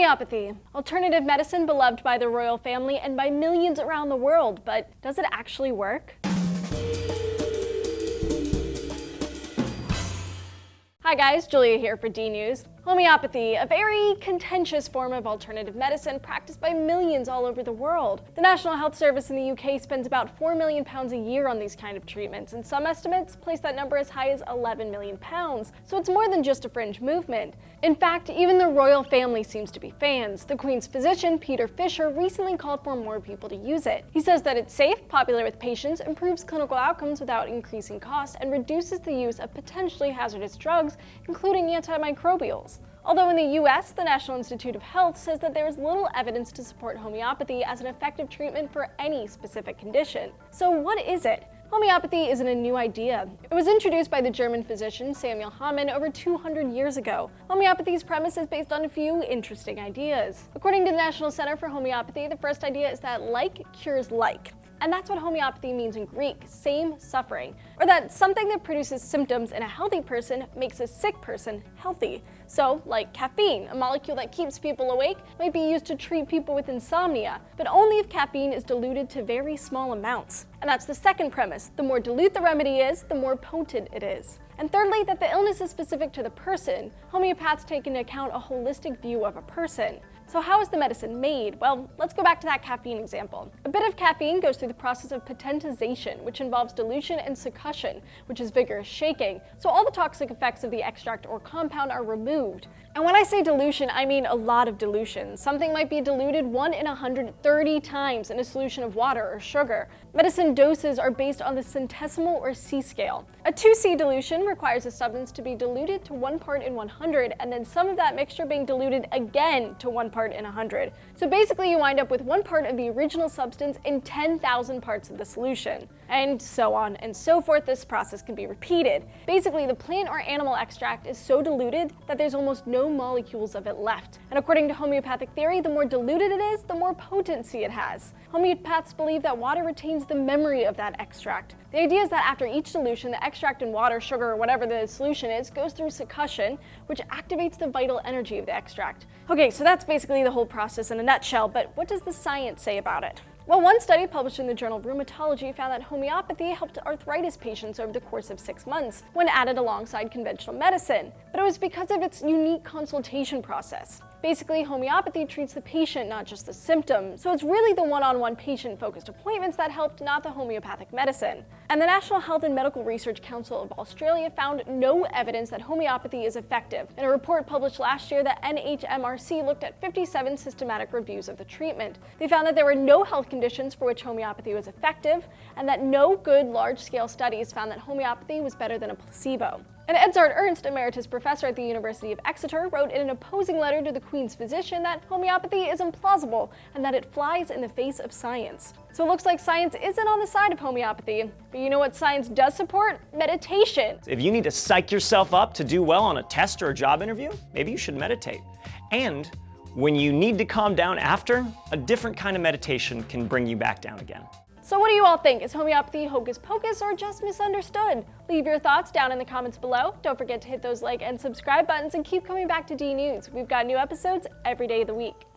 Homeopathy, alternative medicine beloved by the royal family and by millions around the world, but does it actually work? Hi guys, Julia here for D-News. Homeopathy, a very contentious form of alternative medicine practiced by millions all over the world. The National Health Service in the UK spends about 4 million pounds a year on these kind of treatments, and some estimates place that number as high as 11 million pounds. So it's more than just a fringe movement. In fact, even the royal family seems to be fans. The Queen's physician, Peter Fisher, recently called for more people to use it. He says that it's safe, popular with patients, improves clinical outcomes without increasing costs, and reduces the use of potentially hazardous drugs, including antimicrobials. Although in the US, the National Institute of Health says that there is little evidence to support homeopathy as an effective treatment for any specific condition. So what is it? Homeopathy isn't a new idea. It was introduced by the German physician Samuel Hahnemann over 200 years ago. Homeopathy's premise is based on a few interesting ideas. According to the National Center for Homeopathy, the first idea is that like cures like. And that's what homeopathy means in Greek, same suffering. Or that something that produces symptoms in a healthy person makes a sick person healthy. So, like caffeine, a molecule that keeps people awake, might be used to treat people with insomnia, but only if caffeine is diluted to very small amounts. And that's the second premise. The more dilute the remedy is, the more potent it is. And thirdly, that the illness is specific to the person. Homeopaths take into account a holistic view of a person. So how is the medicine made? Well, let's go back to that caffeine example. A bit of caffeine goes through the process of potentization, which involves dilution and succussion, which is vigorous shaking. So all the toxic effects of the extract or compound are removed. And when I say dilution, I mean a lot of dilution. Something might be diluted 1 in 130 times in a solution of water or sugar. Medicine doses are based on the centesimal or C scale. A 2C dilution requires a substance to be diluted to 1 part in 100 and then some of that mixture being diluted again to 1 part in 100. So basically you wind up with 1 part of the original substance in 10,000 parts of the solution. And so on and so forth, this process can be repeated. Basically, the plant or animal extract is so diluted that there's almost no molecules of it left. And according to homeopathic theory, the more diluted it is, the more potency it has. Homeopaths believe that water retains the memory of that extract. The idea is that after each dilution, the extract in water, sugar, or whatever the solution is, goes through succussion, which activates the vital energy of the extract. Okay, so that's basically the whole process in a nutshell, but what does the science say about it? Well, one study published in the journal Rheumatology found that homeopathy helped arthritis patients over the course of six months when added alongside conventional medicine, but it was because of its unique consultation process. Basically, homeopathy treats the patient, not just the symptom, so it's really the one-on-one -on -one patient-focused appointments that helped, not the homeopathic medicine. And the National Health and Medical Research Council of Australia found no evidence that homeopathy is effective. In a report published last year, the NHMRC looked at 57 systematic reviews of the treatment. They found that there were no health conditions for which homeopathy was effective, and that no good large-scale studies found that homeopathy was better than a placebo. And Edzard Ernst, emeritus professor at the University of Exeter, wrote in an opposing letter to the Queen's physician that homeopathy is implausible and that it flies in the face of science. So it looks like science isn't on the side of homeopathy. But you know what science does support? Meditation. If you need to psych yourself up to do well on a test or a job interview, maybe you should meditate. And when you need to calm down after, a different kind of meditation can bring you back down again. So what do you all think? Is homeopathy hocus pocus or just misunderstood? Leave your thoughts down in the comments below. Don't forget to hit those like and subscribe buttons and keep coming back to D News. We've got new episodes every day of the week.